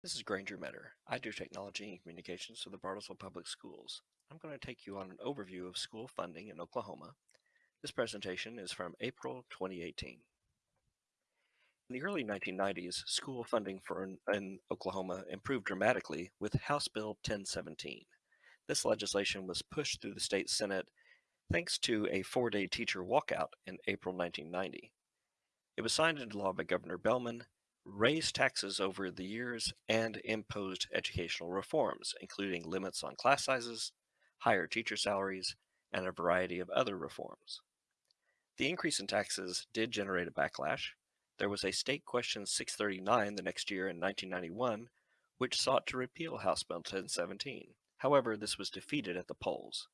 This is Granger Meador. I do technology and communications for the Bartlesville Public Schools. I'm going to take you on an overview of school funding in Oklahoma. This presentation is from April 2018. In the early 1990s, school funding for in, in Oklahoma improved dramatically with House Bill 1017. This legislation was pushed through the state Senate thanks to a four-day teacher walkout in April 1990. It was signed into law by Governor Bellmon raised taxes over the years, and imposed educational reforms, including limits on class sizes, higher teacher salaries, and a variety of other reforms. The increase in taxes did generate a backlash. There was a State Question 639 the next year in 1991, which sought to repeal House Bill 1017. However, this was defeated at the polls.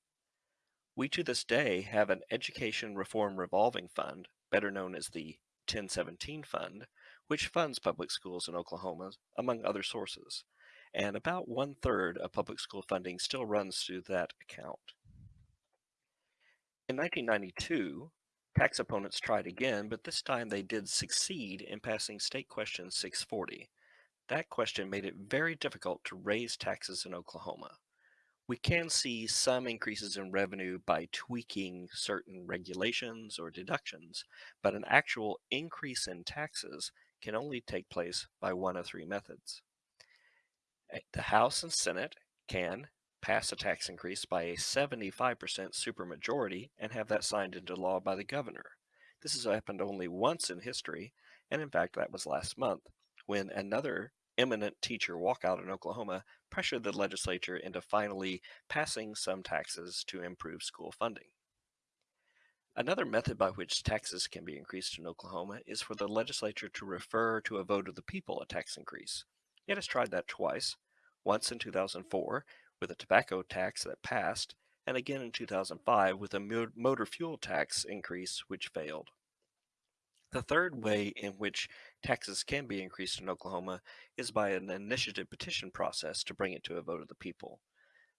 We to this day have an Education Reform Revolving Fund, better known as the 1017 Fund, which funds public schools in Oklahoma, among other sources. And about one third of public school funding still runs through that account. In 1992, tax opponents tried again, but this time they did succeed in passing State Question 640. That question made it very difficult to raise taxes in Oklahoma we can see some increases in revenue by tweaking certain regulations or deductions, but an actual increase in taxes can only take place by one of three methods. The House and Senate can pass a tax increase by a 75% supermajority and have that signed into law by the governor. This has happened only once in history, and in fact that was last month, when another eminent teacher walkout in Oklahoma pressured the legislature into finally passing some taxes to improve school funding. Another method by which taxes can be increased in Oklahoma is for the legislature to refer to a vote of the people a tax increase. It has tried that twice, once in 2004 with a tobacco tax that passed, and again in 2005 with a motor fuel tax increase which failed. The third way in which taxes can be increased in Oklahoma is by an initiative petition process to bring it to a vote of the people.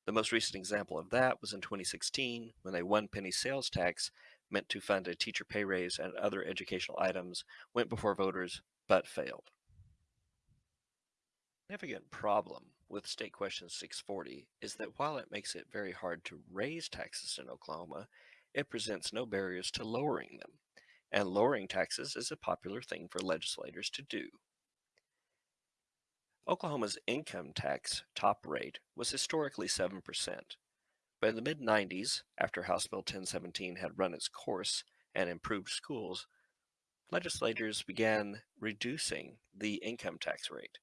The most recent example of that was in 2016 when a one penny sales tax meant to fund a teacher pay raise and other educational items went before voters but failed. Significant problem with State Question 640 is that while it makes it very hard to raise taxes in Oklahoma, it presents no barriers to lowering them and lowering taxes is a popular thing for legislators to do. Oklahoma's income tax top rate was historically 7%, but in the mid-90s, after House Bill 1017 had run its course and improved schools, legislators began reducing the income tax rate.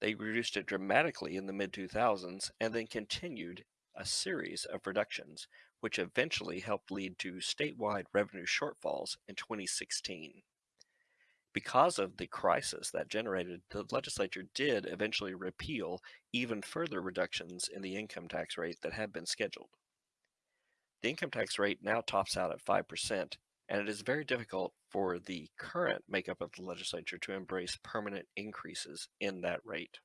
They reduced it dramatically in the mid-2000s and then continued a series of reductions, which eventually helped lead to statewide revenue shortfalls in 2016. Because of the crisis that generated, the legislature did eventually repeal even further reductions in the income tax rate that had been scheduled. The income tax rate now tops out at 5%, and it is very difficult for the current makeup of the legislature to embrace permanent increases in that rate.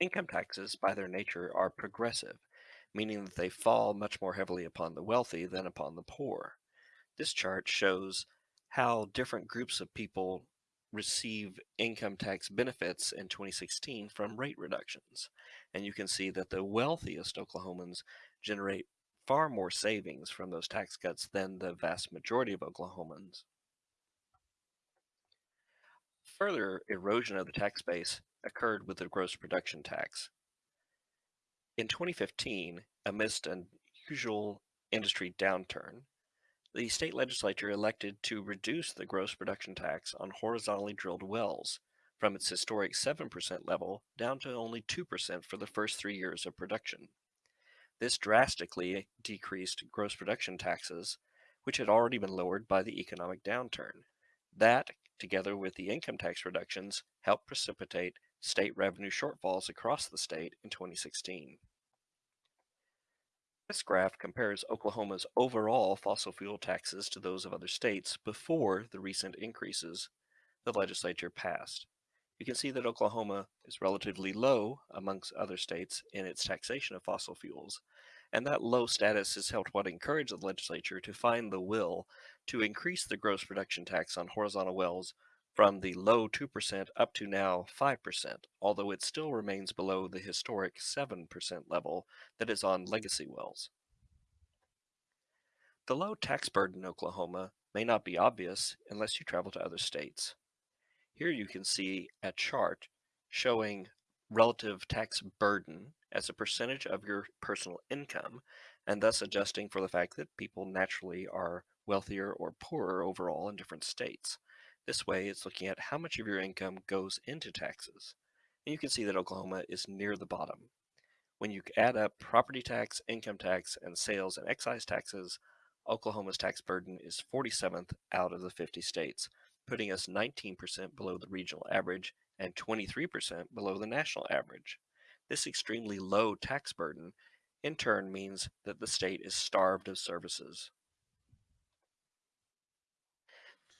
Income taxes, by their nature, are progressive, meaning that they fall much more heavily upon the wealthy than upon the poor. This chart shows how different groups of people receive income tax benefits in 2016 from rate reductions. And you can see that the wealthiest Oklahomans generate far more savings from those tax cuts than the vast majority of Oklahomans. Further erosion of the tax base occurred with the gross production tax. In 2015, amidst an usual industry downturn, the state legislature elected to reduce the gross production tax on horizontally drilled wells from its historic 7% level down to only 2% for the first three years of production. This drastically decreased gross production taxes, which had already been lowered by the economic downturn. That, together with the income tax reductions, helped precipitate state revenue shortfalls across the state in 2016. This graph compares Oklahoma's overall fossil fuel taxes to those of other states before the recent increases the legislature passed. You can see that Oklahoma is relatively low amongst other states in its taxation of fossil fuels, and that low status has helped what encourage the legislature to find the will to increase the gross production tax on horizontal wells from the low 2% up to now 5%, although it still remains below the historic 7% level that is on mm-hmm. legacy wells. The low tax burden in Oklahoma may not be obvious unless you travel to other states. Here you can see a chart showing relative tax burden as a percentage of your personal income, and thus adjusting for the fact that people naturally are wealthier or poorer overall in different states. This way, it's looking at how much of your income goes into taxes. And you can see that Oklahoma is near the bottom. When you add up property tax, income tax, and sales and excise taxes, Oklahoma's tax burden is 47th out of the 50 states, putting us 19% below the regional average and 23% below the national average. This extremely low tax burden in turn means that the state is starved of services.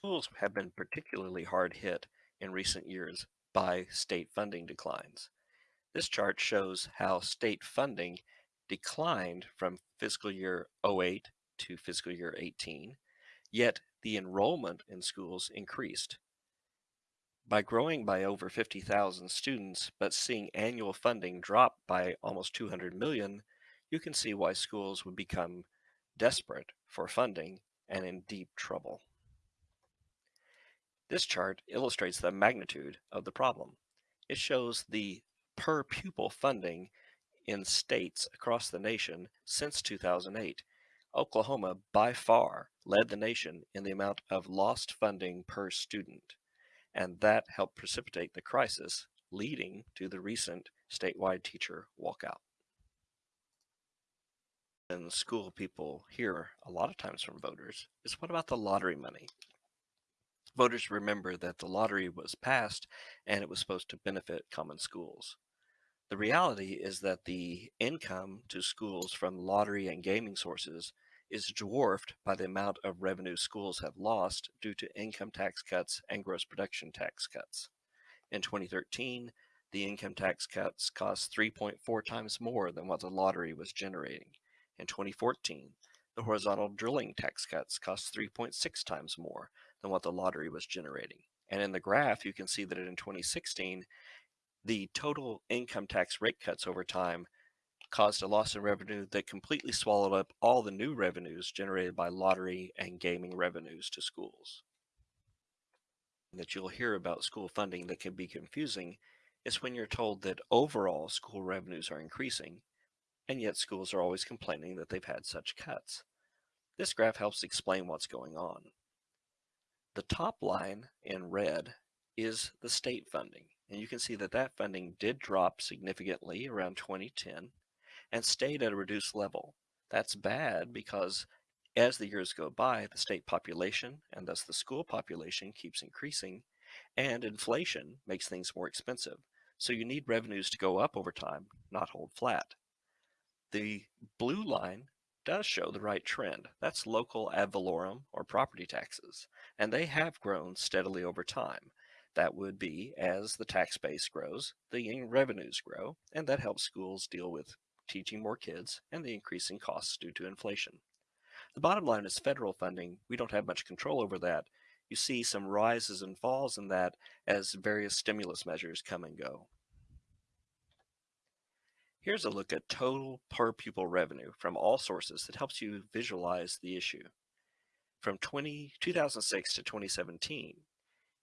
Schools have been particularly hard hit in recent years by state funding declines. This chart shows how state funding declined from fiscal year '08 to fiscal year 18, yet the enrollment in schools increased. By growing by over 50,000 students, but seeing annual funding drop by almost 200 million, you can see why schools would become desperate for funding and in deep trouble. This chart illustrates the magnitude of the problem. It shows the per pupil funding in states across the nation since 2008. Oklahoma, by far, led the nation in the amount of lost funding per student and that helped precipitate the crisis, leading to the recent statewide teacher walkout. And the school people hear a lot of times from voters is what about the lottery money? Voters remember that the lottery was passed and it was supposed to benefit common schools. The reality is that the income to schools from lottery and gaming sources is dwarfed by the amount of revenue schools have lost due to income tax cuts and gross production tax cuts. In 2013, the income tax cuts cost 3.4 times more than what the lottery was generating. In 2014, the horizontal drilling tax cuts cost 3.6 times more than what the lottery was generating. And in the graph, you can see that in 2016, the total income tax rate cuts over time caused a loss in revenue that completely swallowed up all the new revenues generated by lottery and gaming revenues to schools. That you'll hear about school funding that can be confusing is when you're told that overall school revenues are increasing, and yet schools are always complaining that they've had such cuts. This graph helps explain what's going on. The top line in red is the state funding, and you can see that that funding did drop significantly around 2010 and stayed at a reduced level. That's bad because as the years go by, the state population and thus the school population keeps increasing, and inflation makes things more expensive. So you need revenues to go up over time, not hold flat. The blue line does show the right trend. That's local ad valorem or property taxes, and they have grown steadily over time. That would be as the tax base grows, the revenues grow, and that helps schools deal with teaching more kids, and the increasing costs due to inflation. The bottom line is federal funding. We don't have much control over that. You see some rises and falls in that as various stimulus measures come and go. Here's a look at total per pupil revenue from all sources that helps you visualize the issue. From 20, 2006 to 2017,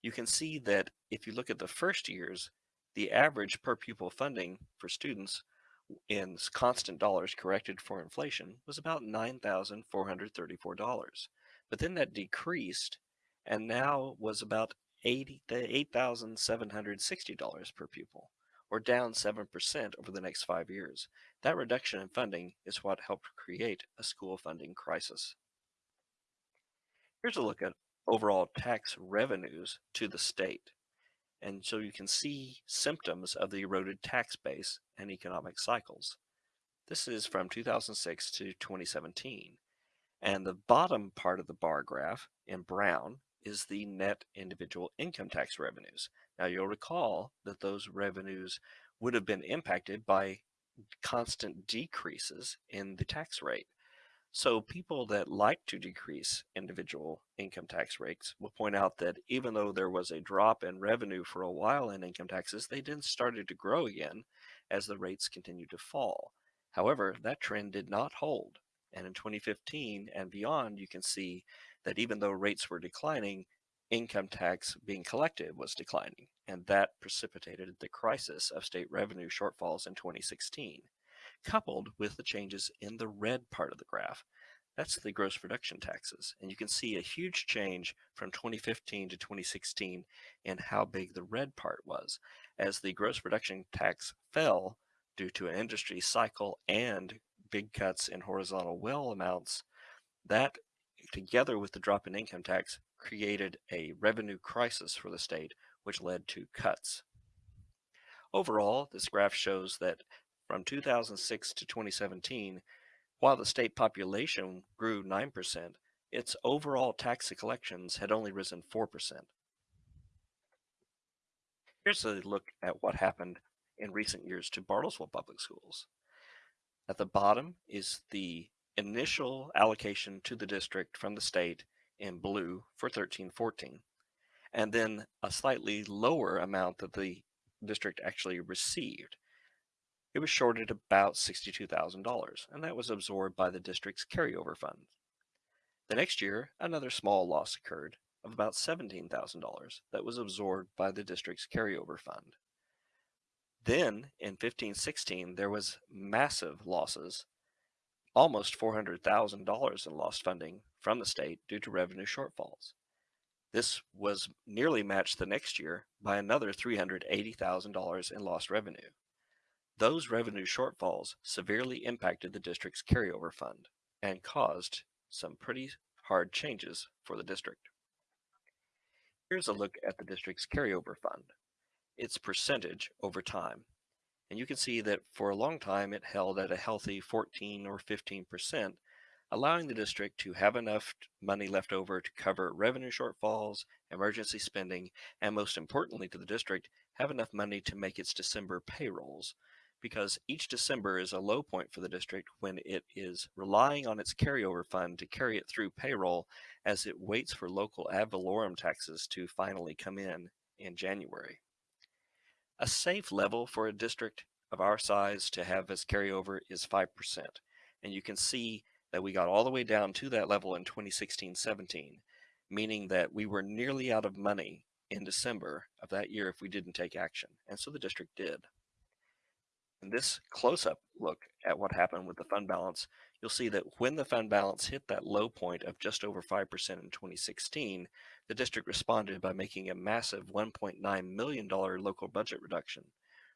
you can see that if you look at the first years, the average per pupil funding for students in constant dollars corrected for inflation was about $9,434. But then that decreased and now was about $8,760 per pupil, or down 7% over the next five years. That reduction in funding is what helped create a school funding crisis. Here's a look at overall tax revenues to the state. And so you can see symptoms of the eroded tax base and economic cycles. This is from 2006 to 2017. And the bottom part of the bar graph in brown is the net individual income tax revenues. Now you'll recall that those revenues would have been impacted by constant decreases in the tax rate. So, people that like to decrease individual income tax rates will point out that even though there was a drop in revenue for a while in income taxes, they then started to grow again as the rates continued to fall. However, that trend did not hold. And in 2015 and beyond, you can see that even though rates were declining, income tax being collected was declining. And that precipitated the crisis of state revenue shortfalls in 2016 coupled with the changes in the red part of the graph. That's the gross production taxes. And you can see a huge change from 2015 to 2016 in how big the red part was. As the gross production tax fell due to an industry cycle and big cuts in horizontal well amounts, that together with the drop in income tax created a revenue crisis for the state, which led to cuts. Overall, this graph shows that from 2006 to 2017, while the state population grew 9%, its overall tax collections had only risen 4%. Here's a look at what happened in recent years to Bartlesville Public Schools. At the bottom is the initial allocation to the district from the state in blue for 1314, and then a slightly lower amount that the district actually received. It was shorted about $62,000, and that was absorbed by the district's carryover fund. The next year, another small loss occurred of about $17,000 that was absorbed by the district's carryover fund. Then, in 1516, there was massive losses, almost $400,000 in lost funding from the state due to revenue shortfalls. This was nearly matched the next year by another $380,000 in lost revenue. Those revenue shortfalls severely impacted the district's carryover fund and caused some pretty hard changes for the district. Here's a look at the district's carryover fund, its percentage over time. And you can see that for a long time it held at a healthy 14 or 15%, allowing the district to have enough money left over to cover revenue shortfalls, emergency spending, and most importantly to the district, have enough money to make its December payrolls, because each December is a low point for the district when it is relying on its carryover fund to carry it through payroll as it waits for local ad valorem taxes to finally come in in January. A safe level for a district of our size to have as carryover is 5%. And you can see that we got all the way down to that level in 2016-17, meaning that we were nearly out of money in December of that year if we didn't take action. And so the district did. In this close-up look at what happened with the fund balance, you'll see that when the fund balance hit that low point of just over 5% in 2016, the district responded by making a massive $1.9 million local budget reduction,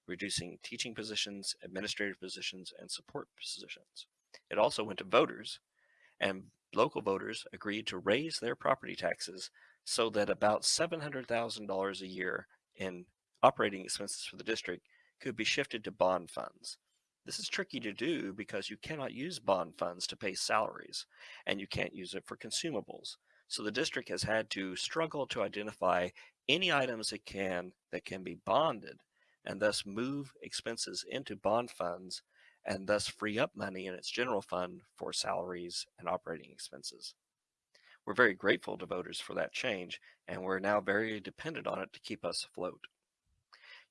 reducing teaching positions, administrative positions, and support positions. It also went to voters, and local voters agreed to raise their property taxes so that about $700,000 a year in operating expenses for the district could be shifted to bond funds. This is tricky to do because you cannot use bond funds to pay salaries and you can't use it for consumables. So the district has had to struggle to identify any items it can that can be bonded and thus move expenses into bond funds and thus free up money in its general fund for salaries and operating expenses. We're very grateful to voters for that change and we're now very dependent on it to keep us afloat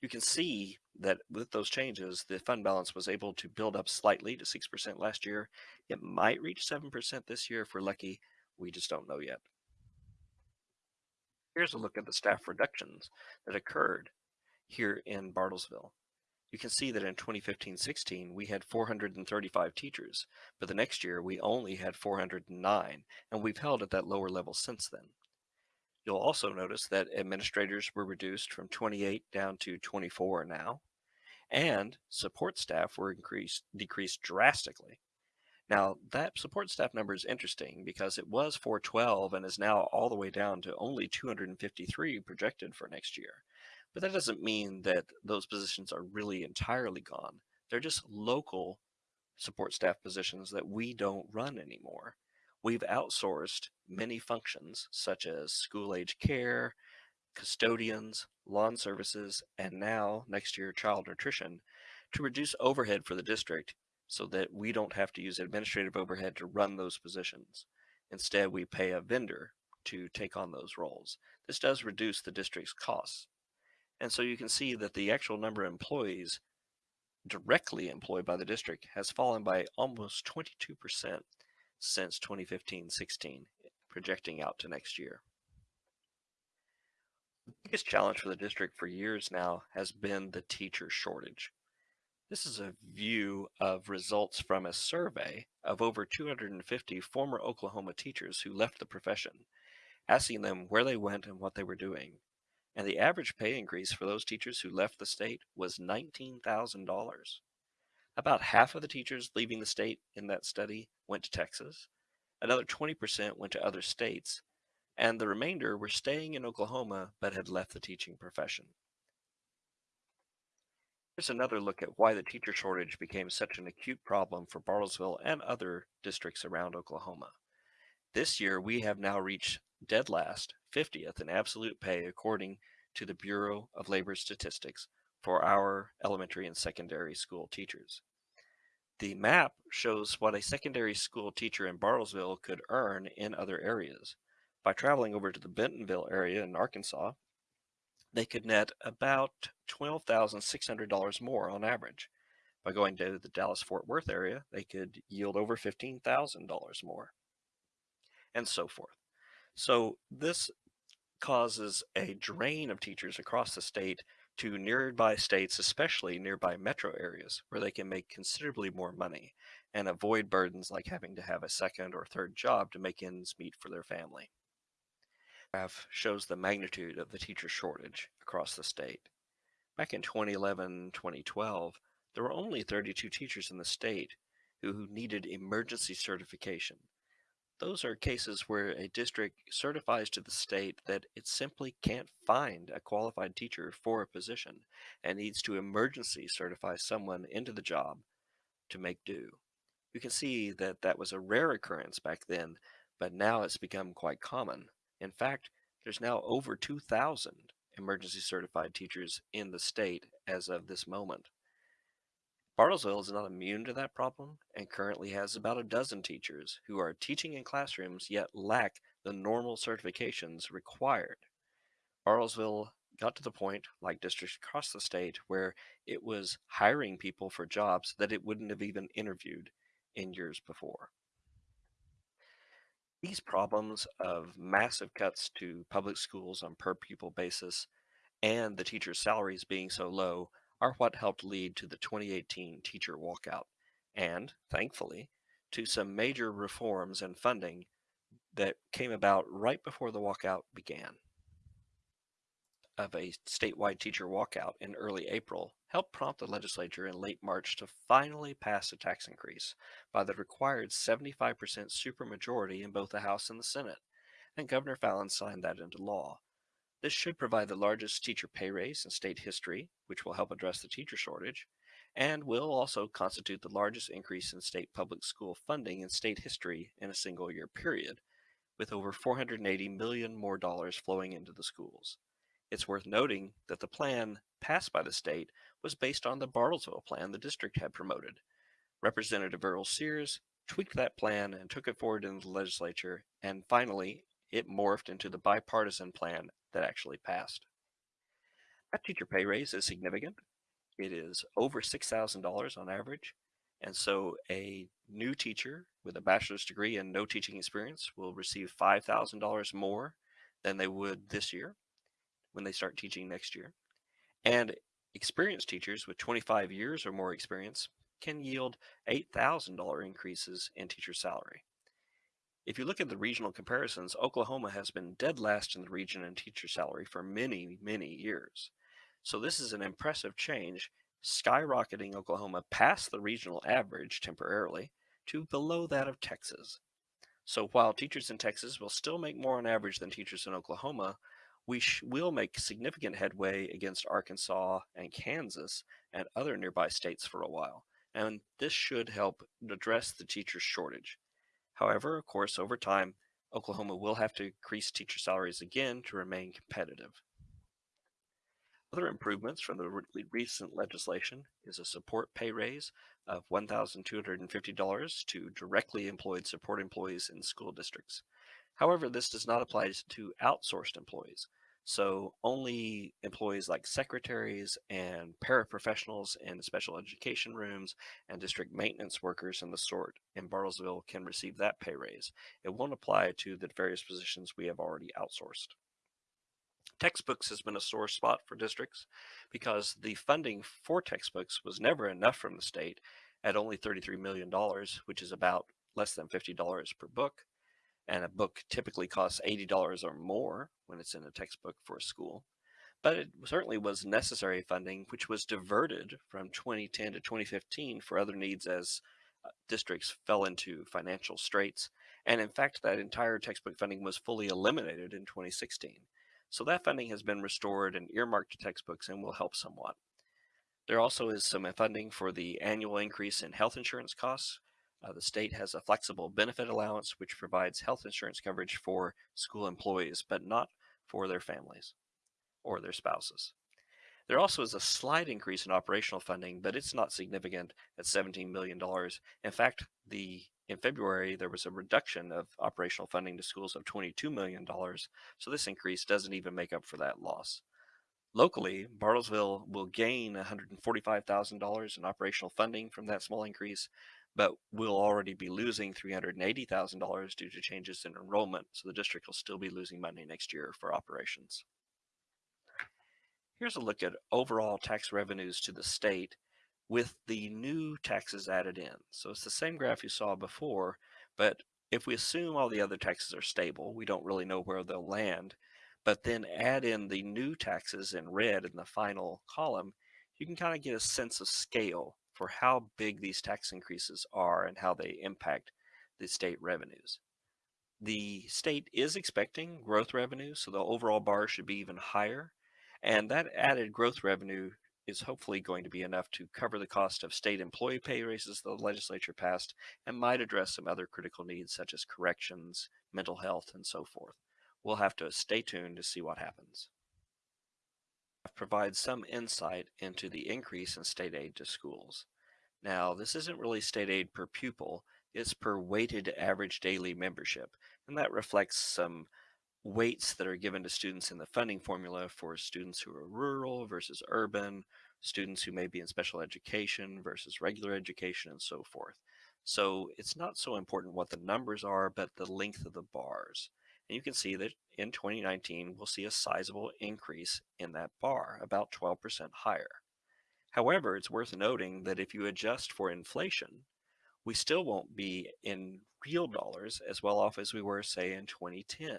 you can see that with those changes, the fund balance was able to build up slightly to 6% last year. It might reach 7% this year if we're lucky. We just don't know yet. Here's a look at the staff reductions that occurred here in Bartlesville. You can see that in 2015-16, we had 435 teachers, but the next year we only had 409, and we've held at that lower level since then. You'll also notice that administrators were reduced from 28 down to 24 now, and support staff were increased decreased drastically. Now, that support staff number is interesting because it was 412 and is now all the way down to only 253 projected for next year. But that doesn't mean that those positions are really entirely gone. They're just local support staff positions that we don't run anymore. We've outsourced many functions such as school age care, custodians, lawn services, and now next year child nutrition to reduce overhead for the district so that we don't have to use administrative overhead to run those positions. Instead, we pay a vendor to take on those roles. This does reduce the district's costs. And so you can see that the actual number of employees directly employed by the district has fallen by almost 22% since 2015-16, projecting out to next year. The biggest challenge for the district for years now has been the teacher shortage. This is a view of results from a survey of over 250 former Oklahoma teachers who left the profession, asking them where they went and what they were doing. And the average pay increase for those teachers who left the state was $19,000. About half of the teachers leaving the state in that study went to Texas. Another 20% went to other states, and the remainder were staying in Oklahoma but had left the teaching profession. Here's another look at why the teacher shortage became such an acute problem for Bartlesville and other districts around Oklahoma. This year, we have now reached dead last, 50th in absolute pay according to the Bureau of Labor Statistics for our elementary and secondary school teachers. The map shows what a secondary school teacher in Bartlesville could earn in other areas. By traveling over to the Bentonville area in Arkansas, they could net about $12,600 more on average. By going to the Dallas-Fort Worth area, they could yield over $15,000 more, and so forth. So this causes a drain of teachers across the state to nearby states, especially nearby metro areas, where they can make considerably more money and avoid burdens like having to have a second or third job to make ends meet for their family graph shows the magnitude of the teacher shortage across the state. Back in 2011-2012, there were only 32 teachers in the state who needed emergency certification. Those are cases where a district certifies to the state that it simply can't find a qualified teacher for a position and needs to emergency certify someone into the job to make do. You can see that that was a rare occurrence back then, but now it's become quite common. In fact, there's now over 2,000 emergency certified teachers in the state as of this moment. Bartlesville is not immune to that problem and currently has mm-hmm. about a dozen teachers who are teaching in classrooms yet lack the normal certifications required. Bartlesville got to the point, like districts across the state, where it was hiring people for jobs that it wouldn't have even interviewed in years before. These problems of massive cuts to public schools on per pupil basis and the teachers' salaries being so low are what helped lead to the 2018 teacher walkout and, thankfully, to some major reforms and funding that came about right before the walkout began of a statewide teacher walkout in early April helped prompt the legislature in late March to finally pass a tax increase by the required 75% supermajority in both the House and the Senate, and Governor Fallin signed that into law. This should provide the largest teacher pay raise in state history, which will help address the teacher shortage, and will also constitute the largest increase in state public school funding in state history in a single year period, with over 480 million more dollars flowing into the schools. It's worth noting that the plan passed by the state was based on the Bartlesville plan the district had promoted. Representative Earl Sears tweaked that plan and took it forward in the legislature, and finally, it morphed into the bipartisan plan that actually passed. That teacher pay raise is significant. It is over $6,000 on average, and so a new teacher with a bachelor's degree and no teaching experience will receive $5,000 more than they would this year when they start teaching next year. And experienced teachers with 25 years or more experience can yield $8,000 increases in teacher salary. If you look at the regional comparisons, Oklahoma has been dead last in the region in teacher salary for many, many years. So this is an impressive change, skyrocketing Oklahoma past the regional average temporarily to below that of Texas. So while teachers in Texas will still make more on average than teachers in Oklahoma, we will make significant headway against Arkansas and Kansas and other nearby states for a while, and this should help address the teacher shortage. However, of course, over time, Oklahoma will have to increase teacher salaries again to remain competitive. Other improvements from the re- recent legislation is a support pay raise of $1,250 to directly employed support employees in school districts. However, this does not apply to outsourced employees. So only employees like secretaries and paraprofessionals in special education rooms and district maintenance workers and the sort in Bartlesville can receive that pay raise. It won't apply to the various positions we have already outsourced. Textbooks has been a sore spot for districts because the funding for textbooks was never enough from the state at only $33 million, which is about less than $50 per book and a book typically costs $80 or more when it's in a textbook for a school. But it certainly was necessary funding, which was diverted from 2010 to 2015 for other needs as uh, districts fell into financial straits. And in fact, that entire textbook funding was fully eliminated in 2016. So that funding has been restored and earmarked to textbooks and will help somewhat. There also is some funding for the annual increase in health insurance costs, uh, the state has a flexible benefit allowance, which provides health insurance coverage for school employees, but not for their families or their spouses. There also is a slight increase in operational funding, but it's not significant at $17 million. In fact, the in February, there was a reduction of operational funding to schools of $22 million, so this increase doesn't even make up for that loss. Locally, Bartlesville will gain $145,000 in operational funding from that small increase, but we'll already be losing $380,000 due to changes in enrollment, so the district will still be losing money next year for operations. Here's a look at overall tax revenues to the state with the new taxes added in. So it's the same graph you saw before, but if we assume all the other taxes are stable, we don't really know where they'll land, but then add in the new taxes in red in the final column, you can kind of get a sense of scale for how big these tax increases are and how they impact the state revenues. The state is expecting growth revenue, so the overall bar should be even higher. And that added growth revenue is hopefully going to be enough to cover the cost of state employee pay raises the legislature passed and might address some other critical needs such as corrections, mental health, and so forth. We'll have to stay tuned to see what happens provides some insight into the increase in state aid to schools. Now, this isn't really state aid per pupil, it's per weighted average daily membership, and that reflects some weights that are given to students in the funding formula for students who are rural versus urban, students who may be in special education versus regular education, and so forth. So it's not so important what the numbers are, but the length of the bars. And you can see that in 2019, we'll see a sizable increase in that bar, about 12% higher. However, it's worth noting that if you adjust for inflation, we still won't be in real dollars as well off as we were, say, in 2010,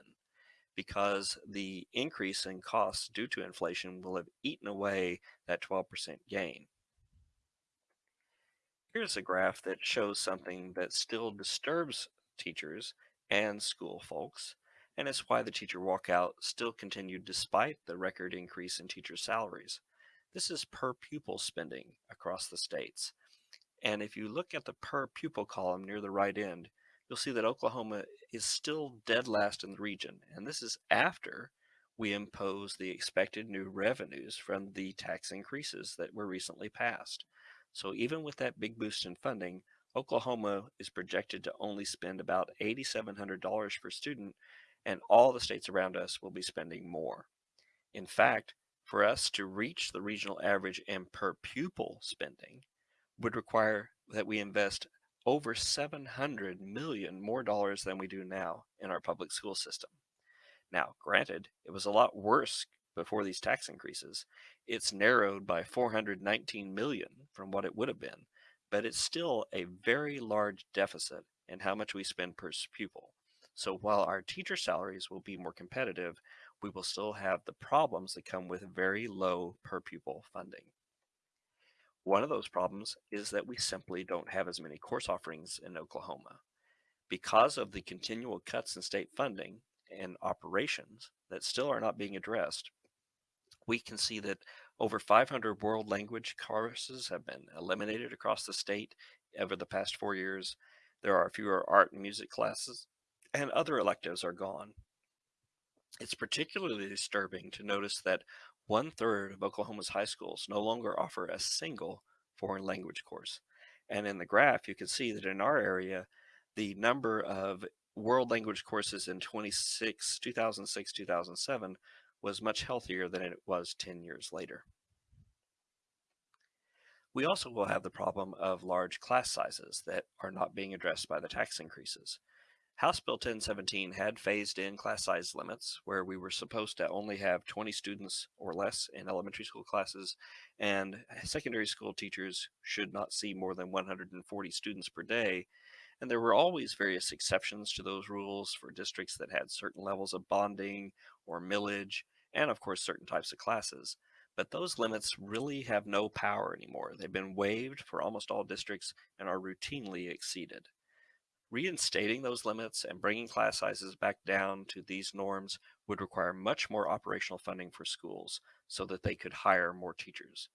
because the increase in costs due to inflation will have eaten away that 12% gain. Here's a graph that shows something that still disturbs teachers and school folks, and it's why the teacher walkout still continued despite the record increase in teacher salaries. This is per pupil spending across the states. And if you look at the per pupil column near the right end, you'll see that Oklahoma is still dead last in the region. And this is after we impose the expected new revenues from the tax increases that were recently passed. So even with that big boost in funding, Oklahoma is projected to only spend about $8,700 per student and all the states around us will be spending more. In fact, for us to reach the regional average in per pupil spending would require that we invest over 700 million more dollars than we do now in our public school system. Now, granted, it was a lot worse before these tax increases. It's narrowed by 419 million from what it would have been, but it's still a very large deficit in how much we spend per pupil. So while our teacher salaries will be more competitive, we will still have the problems that come with very low per pupil funding. One of those problems is that we simply don't have as many course offerings in Oklahoma. Because of the continual cuts in state funding and operations that still are not being addressed, we can see that over 500 world language courses have been eliminated across the state over the past four years. There are fewer art and music classes, and other electives are gone. It's particularly disturbing to notice that One third of Oklahoma's high schools no longer offer a single foreign language course. And in the graph, you can see that in our area, the number of world language courses in 26, 2006, 2007 was much healthier than it was 10 years later. We also will have the problem of large class sizes that are not being addressed by the tax increases. House Bill 1017 had phased in class size limits where we were supposed to only have 20 students or less in elementary school classes, and secondary school teachers should not see more than 140 students per day. And there were always various exceptions to those rules for districts that had certain levels of bonding or millage, and of course, certain types of classes. But those limits really have no power anymore. They've been waived for almost all districts and are routinely exceeded. Reinstating those limits and bringing class sizes back down to these norms would require much more operational funding for schools so that they could hire more teachers.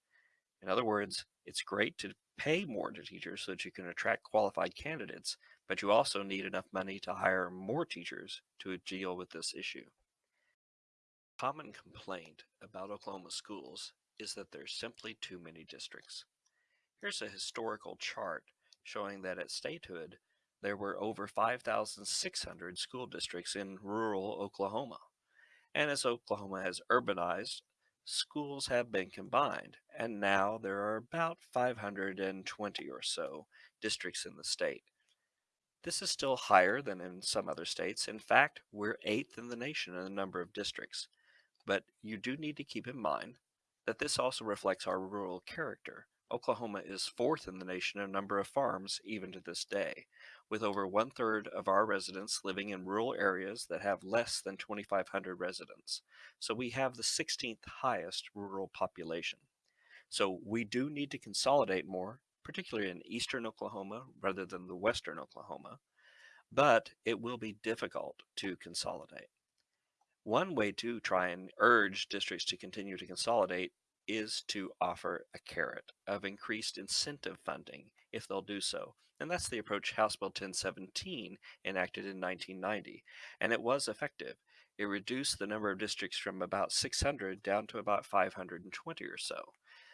In other words, it's great to pay more to teachers so that you can attract qualified candidates, but you also need enough money to hire more teachers to deal with this issue. Common complaint about Oklahoma schools is that there's simply too many districts. Here's a historical chart showing that at statehood, there were over 5,600 school districts in rural Oklahoma. And as Oklahoma has urbanized, schools have been combined, and now there are about 520 or so districts in the state. This is still higher than in some other states. In fact, we're eighth in the nation in the number of districts. But you do need to keep in mind that this also reflects our rural character. Oklahoma is fourth in the nation in number of farms even to this day, with over one third of our residents living in rural areas that have less than 2,500 residents. So we have the 16th highest rural population. So we do need to consolidate more, particularly in eastern Oklahoma rather than the western Oklahoma, but it will be difficult to consolidate. One way to try and urge districts to continue to consolidate is to offer a carrot of increased incentive funding if they'll do so. And that's the mm-hmm. approach House Bill 1017 enacted in 1990. And it was effective. It reduced the number of districts from about 600 down to about 520 or so.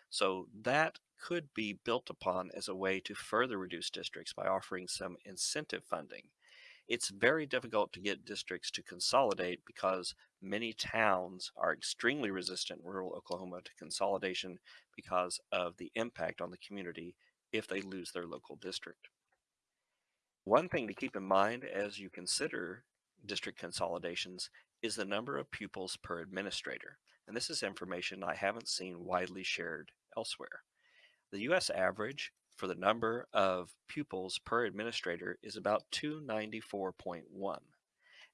So that could be built upon as a way to further reduce districts by offering some incentive funding. It's very difficult to get districts to consolidate because many towns are extremely resistant in rural Oklahoma to consolidation because of the impact on the community if they lose their local district. One thing to keep in mind as you consider district consolidations is the number of pupils per administrator. And this is information I haven't seen widely shared elsewhere. The US average for the number of pupils per administrator is about 294.1.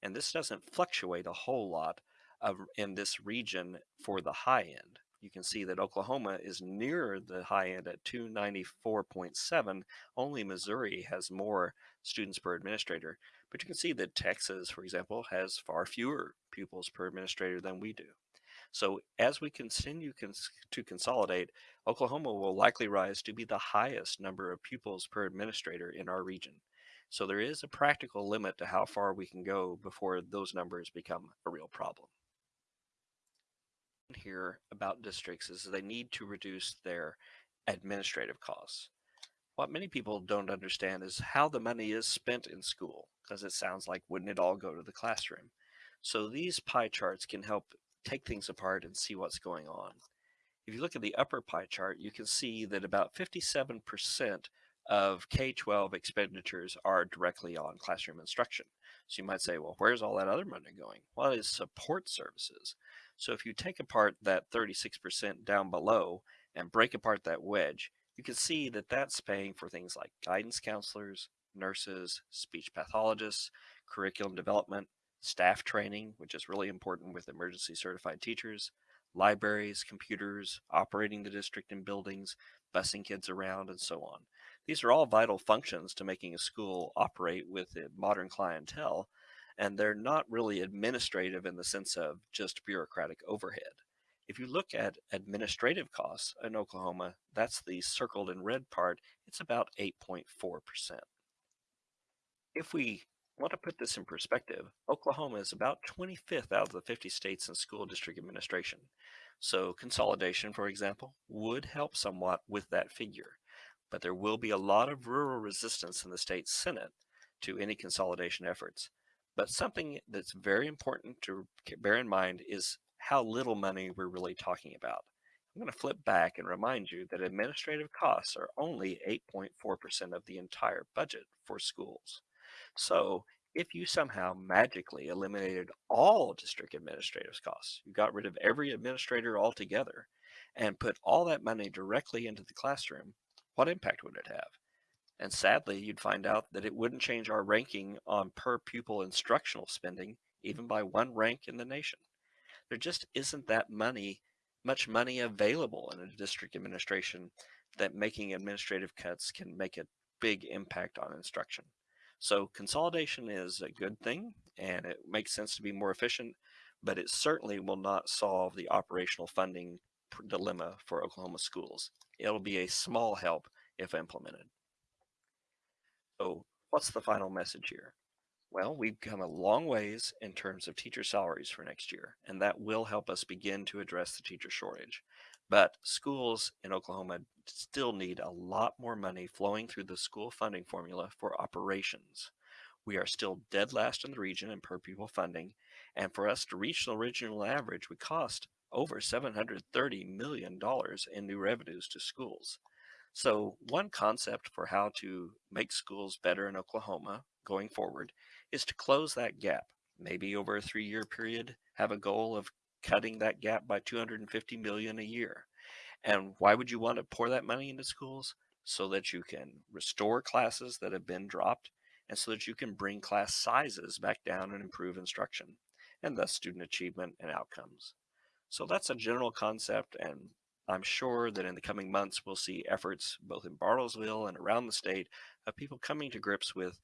And this doesn't fluctuate a whole lot of, in this region for the high end. You can see that Oklahoma is nearer the high end at 294.7. Only Missouri has more students per administrator. But you can see that Texas, for example, has far fewer pupils per administrator than we do. So as we continue cons to consolidate, Oklahoma will likely rise to be the highest number of pupils per administrator in our region. So there is a practical limit to how far we can go before those numbers become a real problem. Here about districts is they need to reduce their administrative costs. What many people don't understand is how the money is spent in school, because it sounds like wouldn't it all go to the classroom? So these pie charts can help take things apart and see what's going on. If you look at the upper pie chart, you can see that about 57% of K-12 expenditures are directly on classroom instruction. So you might say, well, where's all that other money going? Well, it is support services. So if you take apart that 36% down below and break apart that wedge, you can see that that's paying for things like guidance counselors, nurses, speech pathologists, curriculum development, staff training, which is really important with emergency certified teachers, libraries, computers, operating the district and buildings, busing kids around, and so on. These are all vital functions to making a school operate with a modern clientele, and they're not really administrative in the sense of just bureaucratic overhead. If you look at administrative costs in Oklahoma, that's the circled in red part, it's about 8.4%. If we want to put this in perspective, Oklahoma is about 25th out of the 50 states in school mm. district administration. So consolidation, for example, would help somewhat with that figure, but there will be a lot of rural resistance in the state Senate to any consolidation efforts. But something that's very important to bear in mind is how little money we're really talking about. I'm going to flip back and remind you that administrative costs are only 8.4% of the entire budget for schools. So if you somehow magically eliminated all district administrative costs, you got rid of every administrator altogether, and put all that money directly into the classroom, what impact would it have? And sadly, you'd find out that it wouldn't change our ranking on per pupil instructional spending, even by one rank in the nation. There just isn't that money, much money available in a district administration that making administrative cuts can make a big impact on instruction. So consolidation is a good thing and it makes sense to be more efficient, but it certainly will not solve the operational funding dilemma for Oklahoma schools. It'll be a small help if implemented. So what's the final message here? Well, we've come a long ways in terms of teacher salaries for next year, and that will help us begin to address the teacher shortage. But schools in Oklahoma still need a lot more money flowing through the school funding formula for operations. We are still dead last in the region in per pupil funding, and for us to reach the regional average would cost over $730 million in new revenues to schools. So, one concept for how to make schools better in Oklahoma going forward is to close that gap. Maybe over a three year period, have a goal of cutting that gap by 250 million a year. And why would you want to pour that money into schools? So that you can restore classes that have been dropped and so that you can bring class sizes back down and improve instruction and thus student achievement and outcomes. So that's a general concept, and I'm sure that in the coming months we'll see efforts both in Bartlesville and around the state of people coming to grips with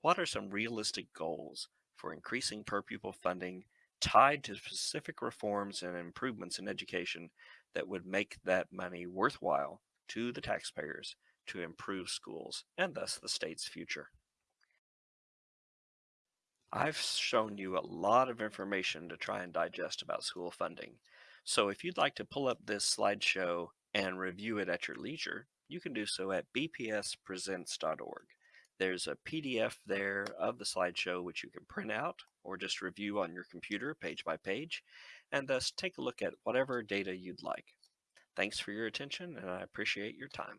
what are some realistic goals for increasing per pupil funding tied to specific reforms and improvements in education that would make that money worthwhile to the taxpayers to improve schools and thus the state's future. I've shown you a lot of information to try and digest about school funding. So if you'd like to pull up this slideshow and review it at your leisure, you can do so at bpspresents.org. There's a PDF there of the slideshow which you can print out or just review on your computer page by page, and thus take a look at whatever data you'd like. Thanks for your attention, and I appreciate your time.